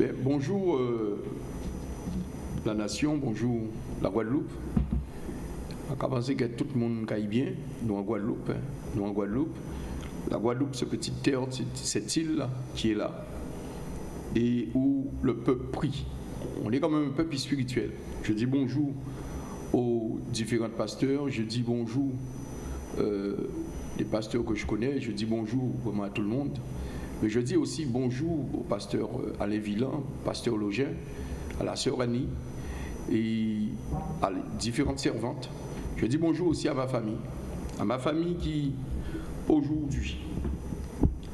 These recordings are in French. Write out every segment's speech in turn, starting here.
Ben, bonjour euh, la nation, bonjour la Guadeloupe. On commencer que tout le monde aille bien, nous en Guadeloupe, hein. nous en Guadeloupe. La Guadeloupe, cette petite terre, cette île qui est là, et où le peuple prie. On est quand même un peuple spirituel. Je dis bonjour aux différents pasteurs, je dis bonjour euh, les pasteurs que je connais, je dis bonjour vraiment à tout le monde. Mais je dis aussi bonjour au pasteur euh, Alain Villan, pasteur Login, à la sœur Annie et à différentes servantes. Je dis bonjour aussi à ma famille, à ma famille qui, aujourd'hui,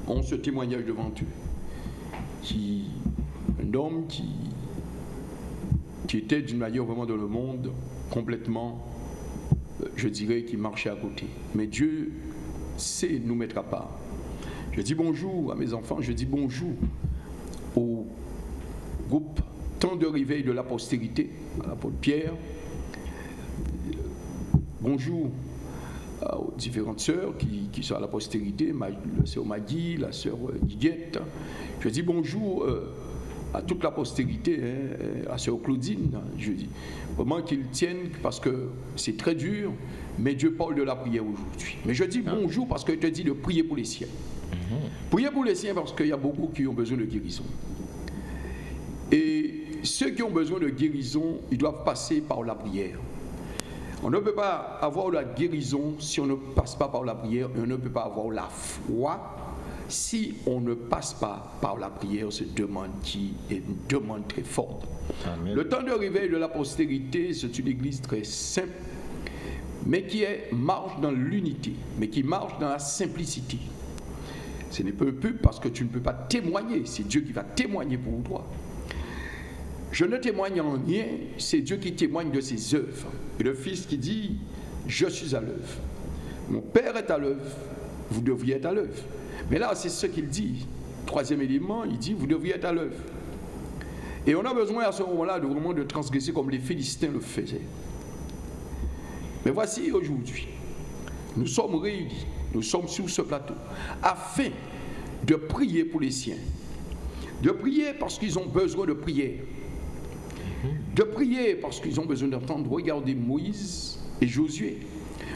ont ce témoignage devant eux. Qui, un homme qui, qui était d'une manière vraiment dans le monde complètement, euh, je dirais, qui marchait à côté. Mais Dieu sait nous mettre à part. Je dis bonjour à mes enfants, je dis bonjour au groupe Temps de réveil de la postérité, à l'apôtre Pierre. Bonjour aux différentes sœurs qui, sont à la postérité, la sœur Maggie, la sœur Guiguette. Je dis bonjour euh, à toute la postérité, hein, à sœur Claudine. Je dis vraiment qu'ils tiennent parce que c'est très dur, mais Dieu parle de la prière aujourd'hui. Mais je dis bonjour parce que je te dis de prier pour les siens. Priez pour les siens parce qu'il y a beaucoup qui ont besoin de guérison. Et ceux qui ont besoin de guérison, ils doivent passer par la prière. On ne peut pas avoir la guérison si on ne passe pas par la prière. Et on ne peut pas avoir la foi si on ne passe pas par la prière. C'est une demande qui est une demande très forte. Le temps de réveil de la postérité, c'est une église très simple, mais qui est, marche dans l'unité, mais qui marche dans la simplicité. Ce n'est pas un parce que tu ne peux pas témoigner. C'est Dieu qui va témoigner pour toi. Je ne témoigne en rien, c'est Dieu qui témoigne de ses œuvres. Et le Fils qui dit, je suis à l'œuvre. Mon Père est à l'œuvre, vous devriez être à l'œuvre. Mais là, c'est ce qu'il dit. Troisième élément, il dit, vous devriez être à l'œuvre. Et on a besoin à ce moment-là de vraiment de transgresser comme les Philistins le faisaient. Mais voici aujourd'hui, nous sommes réunis nous sommes sur ce plateau, afin de prier pour les siens. De prier parce qu'ils ont besoin de prière. De prier parce qu'ils ont besoin d'entendre, regarder Moïse et Josué.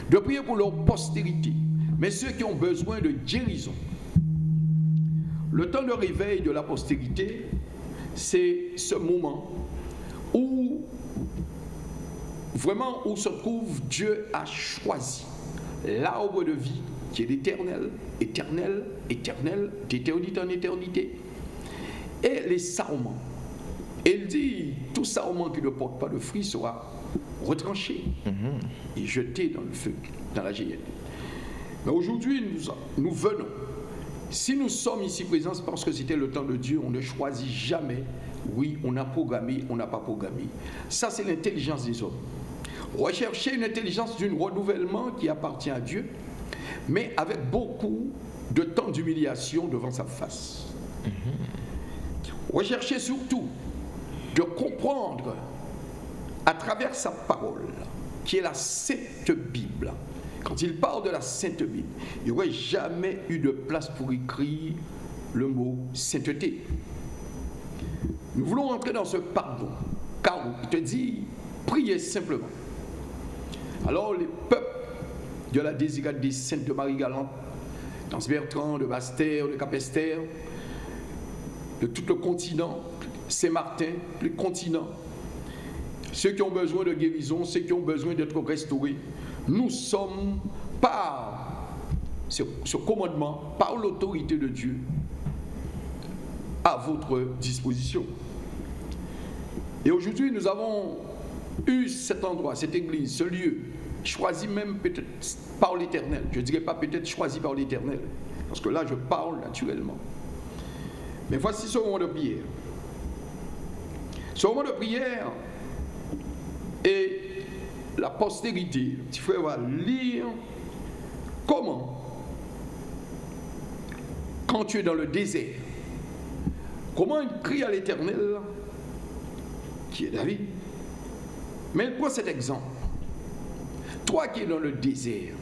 De prier pour leur postérité. Mais ceux qui ont besoin de guérison. Le temps de réveil de la postérité, c'est ce moment où vraiment où se trouve Dieu a choisi l'arbre de vie qui est l'éternel, éternel, éternel, d'éternité en éternité. Et les sarments. Il dit, tout sarment qui ne porte pas de fruit sera retranché mhm. et jeté dans le feu, dans la géhenne. Mais aujourd'hui, nous, nous venons. Si nous sommes ici présents, c'est parce que c'était le temps de Dieu. On ne choisit jamais. Oui, on a programmé, on n'a pas programmé. Ça, c'est l'intelligence des hommes. Rechercher une intelligence d'un renouvellement qui appartient à Dieu mais avec beaucoup de temps d'humiliation devant sa face. Recherchez surtout de comprendre à travers sa parole, qui est la Sainte Bible. Quand il parle de la Sainte Bible, il n'y aurait jamais eu de place pour écrire le mot sainteté. Nous voulons entrer dans ce pardon, car il te dit, priez simplement. Alors les peuples de la saintes de Marie-Galante, dans Bertrand, de Bastère, de Capester, de tout le continent, Saint-Martin, le continent. Ceux qui ont besoin de guérison, ceux qui ont besoin d'être restaurés, nous sommes par ce commandement, par l'autorité de Dieu, à votre disposition. Et aujourd'hui, nous avons eu cet endroit, cette église, ce lieu, choisi même peut-être par l'éternel. Je ne dirais pas peut-être choisi par l'éternel, parce que là je parle naturellement. Mais voici ce moment de prière. Ce moment de prière et la postérité, petit frère va lire comment, quand tu es dans le désert, comment il crie à l'éternel, qui est David. Mais il cet exemple. Toi qui es dans le désert,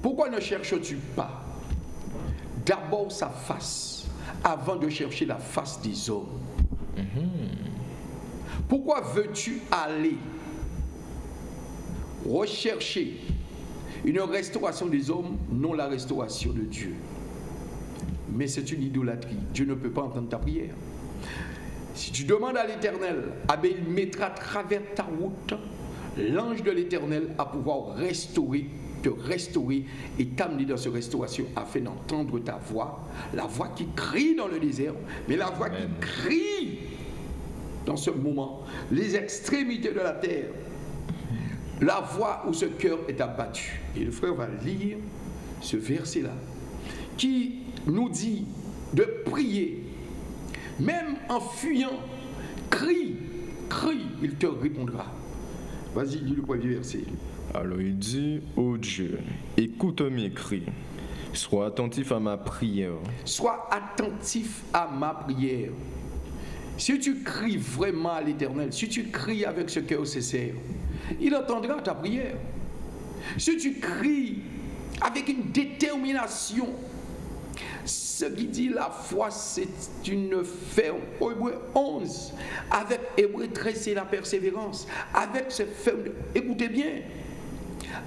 pourquoi ne cherches-tu pas d'abord sa face avant de chercher la face des hommes? Pourquoi veux-tu aller rechercher une restauration des hommes, non la restauration de Dieu? Mais c'est une idolâtrie. Dieu ne peut pas entendre ta prière. Si tu demandes à l'Éternel, ah ben, il mettra à travers ta route l'ange de l'Éternel à pouvoir restaurer, te restaurer et t'amener dans cette restauration afin d'entendre ta voix, la voix qui crie dans le désert, mais la voix qui crie dans ce moment, les extrémités de la terre, la voix où ce cœur est abattu. Et le frère va lire ce verset-là, qui nous dit de prier, même en fuyant, crie, crie, il te répondra. Vas-y, lis le premier verset. Alors il dit, ô Dieu, écoute mes cris, sois attentif à ma prière. Sois attentif à ma prière. Si tu cries vraiment à l'Éternel, si tu cries avec ce cœur sincère, il entendra ta prière. Si tu cries avec une détermination, ce qui dit la foi, c'est une ferme. Hébreu 11, avec Hébreu 13, c'est la persévérance. Avec ce ferme, écoutez bien,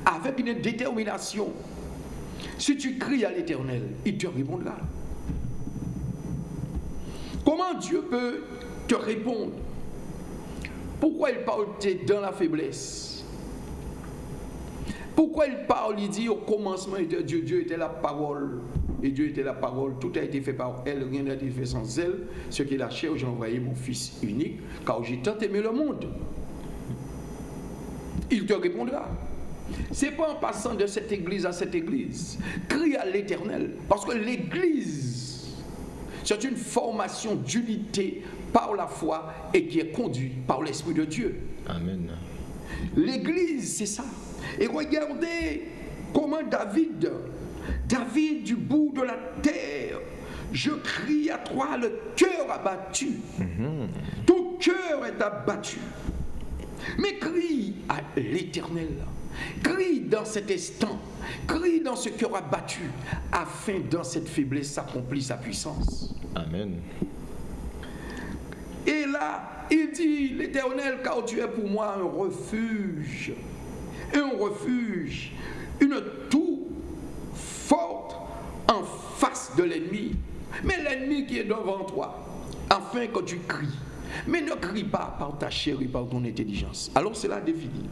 avec une détermination. Si tu cries à l'Éternel, il te répondra. Comment Dieu peut te répondre? Pourquoi il parle dans la faiblesse? Pourquoi il parle, il dit au commencement Dieu était la parole et Dieu était la parole, tout a été fait par elle, rien n'a été fait sans elle. Ce qui est la chair, j'ai envoyé mon Fils unique, car j'ai tant aimé le monde. Il te répondra. C'est pas en passant de cette église à cette église. Crie à l'éternel. Parce que l'église, c'est une formation d'unité par la foi et qui est conduite par l'Esprit de Dieu. Amen. L'église, c'est ça. Et regardez comment David David du bout de la terre, je crie à toi, le cœur abattu. Ton cœur est abattu. Mais crie à l'éternel. Crie dans cet instant. Crie dans ce cœur abattu, afin dans cette faiblesse s'accomplit sa puissance. Amen. Et là, il dit, l'Éternel, car tu es pour moi un refuge, un refuge, une tour forte en face de l'ennemi. Mais l'ennemi qui est devant toi, afin que tu cries. Mais ne crie pas par ta chair et par ton intelligence. Alors cela définit.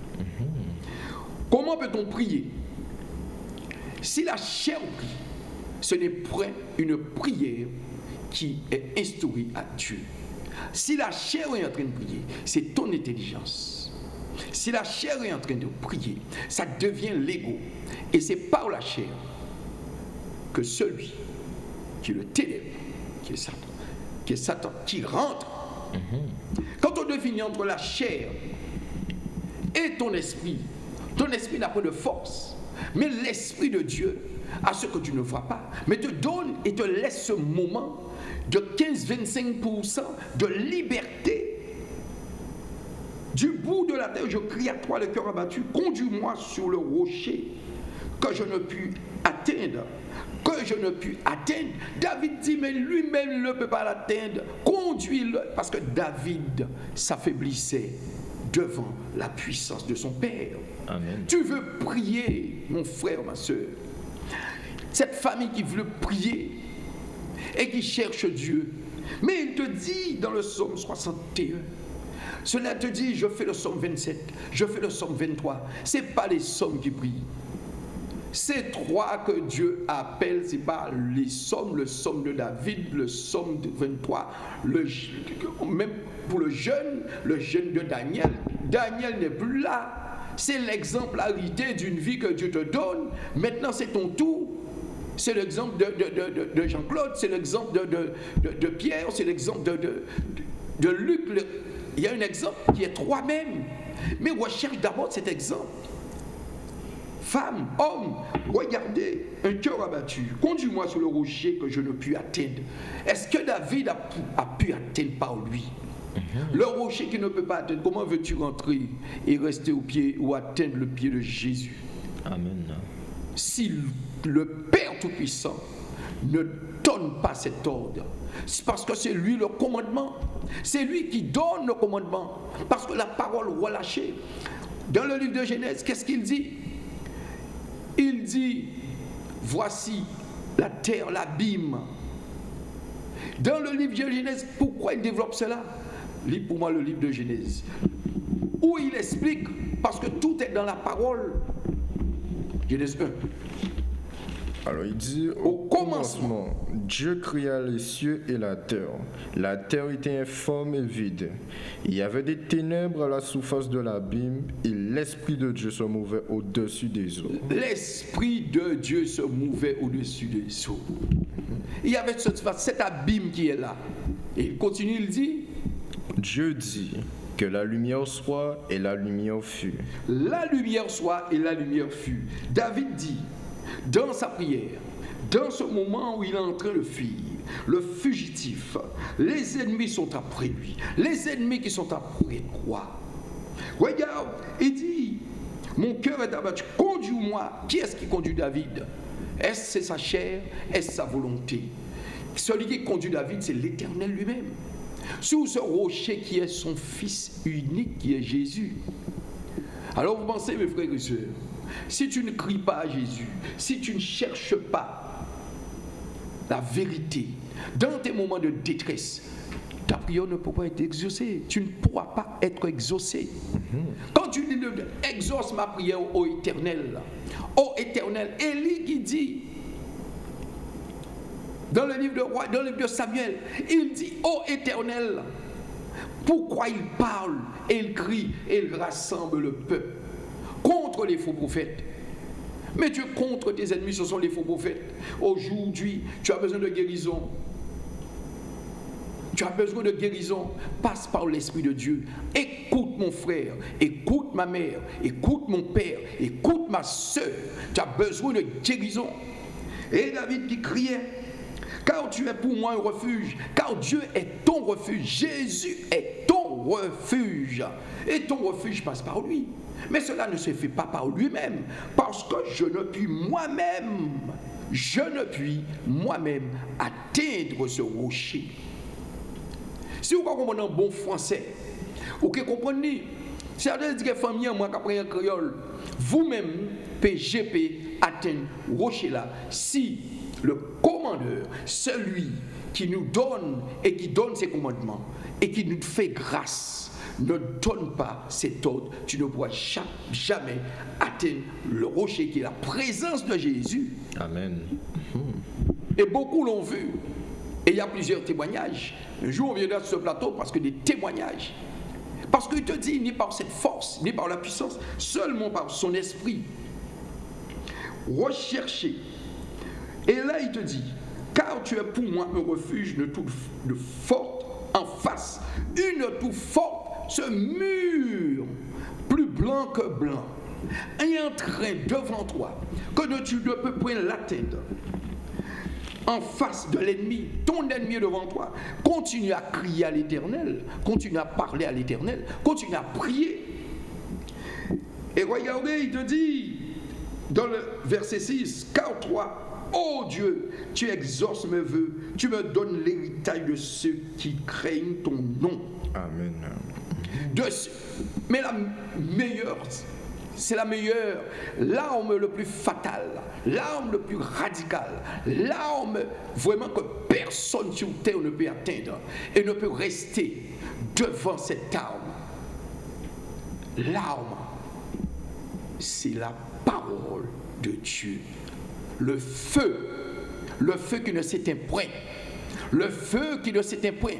Comment peut-on prier? Si la chair prie, ce n'est point une prière qui est instaurée à Dieu. Si la chair est en train de prier, c'est ton intelligence. Si la chair est en train de prier, ça devient l'ego. Et c'est par la chair que celui qui est le ténèbre, qui est Satan, qui est Satan, qui rentre. Quand on définit entre la chair et ton esprit, ton esprit n'a pas de force. Mais l'esprit de Dieu a ce que tu ne vois pas, mais te donne et te laisse ce moment de 15-25% de liberté. Du bout de la terre, je crie à toi, le cœur abattu, conduis-moi sur le rocher que je ne puis atteindre que je ne puis atteindre. David dit, mais lui-même ne peut pas l'atteindre. Conduis-le. Parce que David s'affaiblissait devant la puissance de son Père. Amen. Tu veux prier, mon frère, ma soeur. Cette famille qui veut prier et qui cherche Dieu. Mais il te dit dans le psaume 61, cela te dit, je fais le psaume 27, je fais le psaume 23. Ce n'est pas les psaumes qui prient. Ces trois que Dieu appelle, c'est pas les sommes, le somme de David, le somme de 23, le, même pour le jeune, le jeune de Daniel. Daniel n'est plus là. C'est l'exemplarité d'une vie que Dieu te donne. Maintenant, c'est ton tour. C'est l'exemple de, de, Jean-Claude, c'est l'exemple de, Pierre, c'est l'exemple de, Luc. il y a un exemple qui est toi-même. Mais recherche d'abord cet exemple. Femme, homme, regardez, un cœur abattu. Conduis-moi sur le rocher que je ne puis atteindre. Est-ce que David a, pu atteindre par lui? Mhm. Le rocher qui ne peut pas atteindre, comment veux-tu rentrer et rester au pied ou atteindre le pied de Jésus? Amen. Si le Père Tout-Puissant ne donne pas cet ordre. C'est parce que c'est lui le commandement. C'est lui qui donne le commandement. Parce que la parole relâchée. Dans le livre de Genèse, qu'est-ce qu'il dit? Il dit, voici la terre, l'abîme. Dans le livre de Genèse, pourquoi il développe cela? Lis pour moi le livre de Genèse. Où il explique, parce que tout est dans la parole. Genèse 1. Alors il dit au, commencement, Dieu cria les cieux et la terre. La terre était informe et vide. Il y avait des ténèbres à la surface de l'abîme et l'Esprit de Dieu se mouvait au-dessus des eaux. L'Esprit de Dieu se mouvait au-dessus des eaux. Il y avait cet abîme qui est là. Et il continue, il dit Dieu dit que la lumière soit et la lumière fut. La lumière soit et la lumière fut. David dit dans sa prière, dans ce moment où il est en train de fuir, le fugitif, les ennemis sont après lui. Les ennemis qui sont après quoi Regarde, il dit, mon cœur est abattu, conduis-moi. Qui est-ce qui conduit David? Est-ce sa chair? Est-ce sa volonté? Celui qui conduit David, c'est l'Éternel lui-même. Sous ce rocher qui est son Fils unique, qui est Jésus. Alors vous pensez, mes frères et sœurs, si tu ne cries pas à Jésus, si tu ne cherches pas la vérité dans tes moments de détresse, ta prière ne pourra pas être exaucée. Tu ne pourras pas être exaucé. Quand tu dis exauce ma prière au éternel, au éternel, Élie qui dit dans le livre de roi, dans le livre de Samuel, il dit ô éternel, pourquoi il parle et il crie et il rassemble le peuple contre les faux prophètes. Mais Dieu contre tes ennemis, ce sont les faux prophètes. Aujourd'hui, tu as besoin de guérison. Tu as besoin de guérison. Passe par l'Esprit de Dieu. Écoute mon frère, écoute ma mère, écoute mon père, écoute ma soeur. Tu as besoin de guérison. Et David qui criait, car tu es pour moi un refuge, car Dieu est ton refuge, Jésus est ton refuge. Et ton refuge passe par lui. Mais cela ne se fait pas par lui-même, parce que je ne puis moi-même, je ne puis moi-même atteindre ce rocher. Si vous comprenez en bon français, vous comprenez, certains disent que famille, moi, qui un créole, vous-même, PGP, atteindre rocher là, si le commandeur, celui qui nous donne et qui donne ses commandements et qui nous fait grâce, ne donne pas cet ordre, tu ne pourras jamais atteindre le rocher qui est la présence de Jésus. Amen. Et beaucoup l'ont vu. Et il y a plusieurs témoignages. Un jour, on viendra sur ce plateau parce que des témoignages. Parce qu'il te dit, ni par cette force, ni par la puissance, seulement par son esprit. Recherchez. Et là, il te dit, car tu es pour moi un refuge de toute de forte en face, une toute forte ce mur, plus blanc que blanc, est en train devant toi, que tu ne peux point l'atteindre. En face de l'ennemi, ton ennemi devant toi. Continue à crier à l'éternel, continue à parler à l'éternel, continue à prier. Et regardez, il te dit dans le verset 6, car toi, ô Dieu, tu exauces mes voeux, tu me donnes l'héritage de ceux qui craignent ton nom. Amen. Mais la meilleure, c'est la meilleure, l'arme le plus fatale, l'arme le plus radicale, l'arme vraiment que personne sur terre ne peut atteindre et ne peut rester devant cette arme. L'arme, c'est la parole de Dieu. Le feu, le feu qui ne s'éteint point le feu qui ne s'éteint point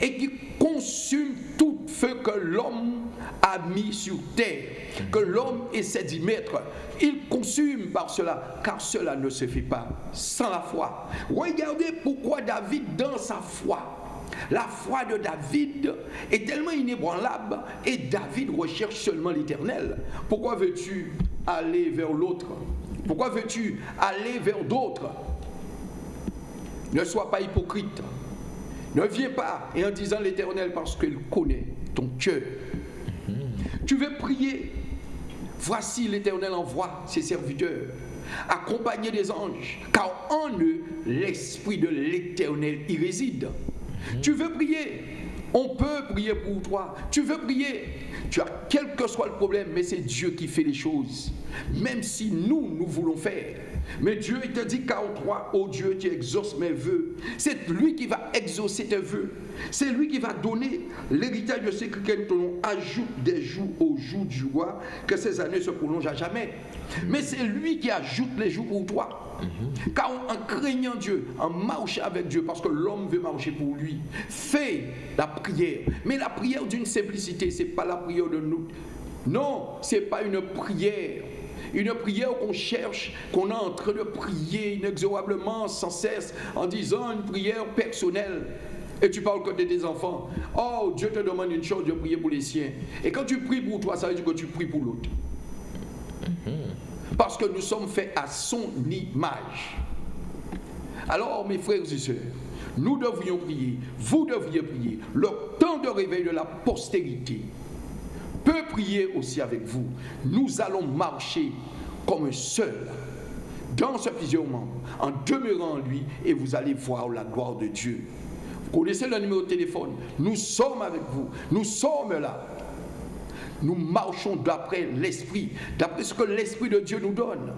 et qui consume tout feu que l'homme a mis sur terre, que l'homme essaie d'y mettre. Il consume par cela, car cela ne se fait pas sans la foi. Regardez pourquoi David, dans sa foi, la foi de David est tellement inébranlable et David recherche seulement l'éternel. Pourquoi veux-tu aller vers l'autre? Pourquoi veux-tu aller vers d'autres? Ne sois pas hypocrite. Ne viens pas et en disant l'Éternel parce qu'il connaît ton cœur. Tu veux prier? Voici l'Éternel envoie ses serviteurs. accompagnés des anges, car en eux, l'Esprit de l'Éternel y réside. Tu veux prier? On peut prier pour toi. Tu veux prier Tu as quel que soit le problème, mais c'est Dieu qui fait les choses. Même si nous, nous voulons faire. Mais Dieu, il te dit car toi, ô Dieu, tu exauces mes voeux. C'est lui qui va exaucer tes voeux. C'est lui qui va donner l'héritage de ce que ton ajoute des jours au jour du roi, que ces années se prolongent à jamais. Mais c'est lui qui ajoute les jours pour toi. Car en craignant Dieu, en marchant avec Dieu, parce que l'homme veut marcher pour lui, fais la prière. Mais la prière d'une simplicité, ce n'est pas la prière de nous. Non, ce n'est pas une prière une prière qu'on cherche, qu'on est en train de prier inexorablement, sans cesse, en disant une prière personnelle. Et tu parles que de tes enfants. Oh, Dieu te demande une chose, de prier pour les siens. Et quand tu pries pour toi, ça veut dire que tu pries pour l'autre. Mm-hmm. Parce que nous sommes faits à son image. Alors, mes frères et sœurs, nous devrions prier, vous devriez prier, le temps de réveil de la postérité peut prier aussi avec vous. Nous allons marcher comme un seul dans ce membres, en demeurant en lui, et vous allez voir la gloire de Dieu. Vous connaissez le numéro de téléphone? Nous sommes avec vous. Nous sommes là. Nous marchons d'après l'Esprit, d'après ce que l'Esprit de Dieu nous donne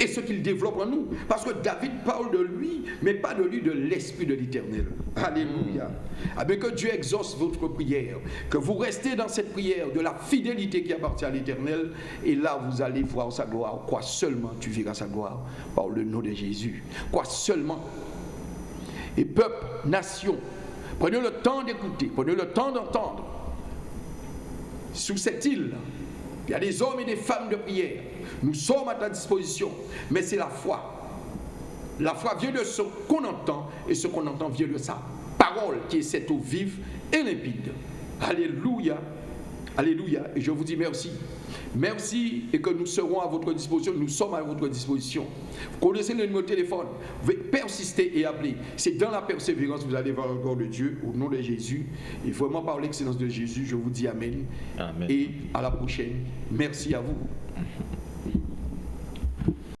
et ce qu'il développe en nous. Parce que David parle de lui, mais pas de lui, de l'Esprit de l'Éternel. Alléluia. Ah que Dieu exauce votre prière, que vous restez dans cette prière de la fidélité qui appartient à l'Éternel, et là vous allez voir sa gloire. Quoi seulement tu verras sa gloire par le nom de Jésus. Quoi seulement. Et peuple, nation, prenez le temps d'écouter, prenez le temps d'entendre. Sous cette île, il y a des hommes et des femmes de prière nous sommes à ta disposition, mais c'est la foi. La foi vient de ce qu'on entend, et ce qu'on entend vient de sa parole, qui est cette eau vive et limpide. Alléluia. Alléluia. Et je vous dis merci. Merci et que nous serons à votre disposition. Nous sommes à votre disposition. Vous connaissez le numéro de téléphone. Vous pouvez persister et appeler. C'est dans la persévérance que vous allez voir le corps de Dieu au nom de Jésus. Et vraiment par l'excellence de Jésus, je vous dis Amen. Amen. Et à la prochaine. Merci à vous.